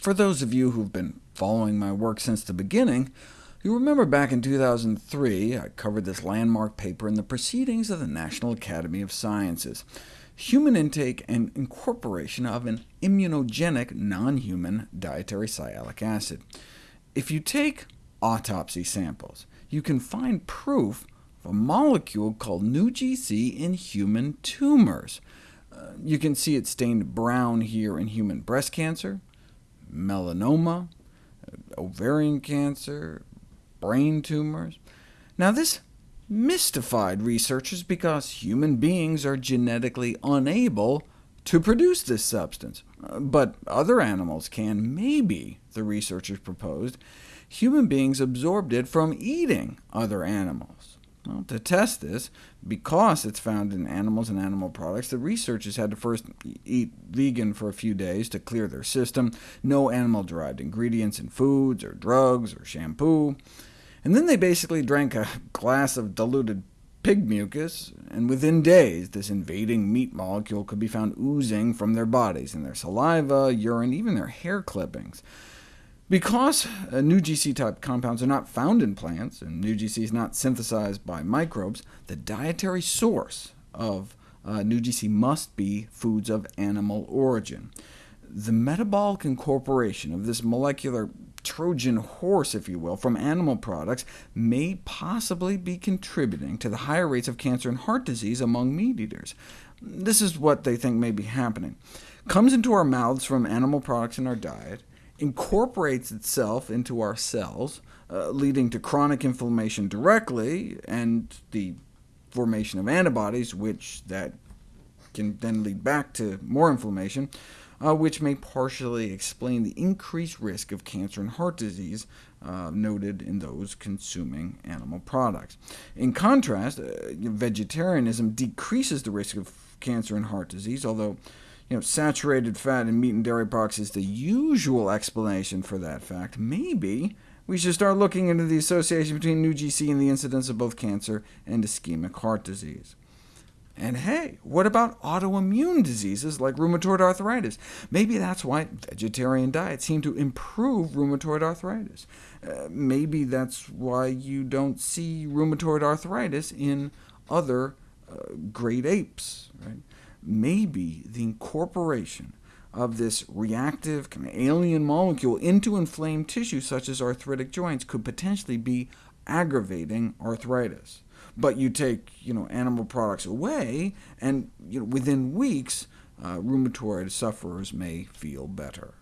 For those of you who've been following my work since the beginning, you remember back in 2003 I covered this landmark paper in the Proceedings of the National Academy of Sciences, Human Intake and Incorporation of an Immunogenic Non-Human Dietary Sialic Acid. If you take autopsy samples, you can find proof of a molecule called NuGC in human tumors. Uh, you can see it stained brown here in human breast cancer, melanoma, ovarian cancer, brain tumors. Now this mystified researchers because human beings are genetically unable to produce this substance. But other animals can, maybe, the researchers proposed. Human beings absorbed it from eating other animals. Well, to test this, because it's found in animals and animal products, the researchers had to first eat vegan for a few days to clear their system, no animal-derived ingredients in foods, or drugs, or shampoo. And then they basically drank a glass of diluted pig mucus, and within days this invading meat molecule could be found oozing from their bodies, in their saliva, urine, even their hair clippings. Because uh, GC type compounds are not found in plants, and new GC is not synthesized by microbes, the dietary source of uh, GC must be foods of animal origin. The metabolic incorporation of this molecular Trojan horse, if you will, from animal products may possibly be contributing to the higher rates of cancer and heart disease among meat eaters. This is what they think may be happening. Comes into our mouths from animal products in our diet, incorporates itself into our cells, uh, leading to chronic inflammation directly, and the formation of antibodies, which that can then lead back to more inflammation, uh, which may partially explain the increased risk of cancer and heart disease uh, noted in those consuming animal products. In contrast, uh, vegetarianism decreases the risk of cancer and heart disease, although you know, saturated fat in meat and dairy products is the usual explanation for that fact. Maybe we should start looking into the association between NuGC and the incidence of both cancer and ischemic heart disease. And hey, what about autoimmune diseases like rheumatoid arthritis? Maybe that's why vegetarian diets seem to improve rheumatoid arthritis. Uh, maybe that's why you don't see rheumatoid arthritis in other uh, great apes. Right? Maybe the incorporation of this reactive kind of alien molecule into inflamed tissue, such as arthritic joints, could potentially be aggravating arthritis. But you take you know, animal products away, and you know, within weeks, uh, rheumatoid sufferers may feel better.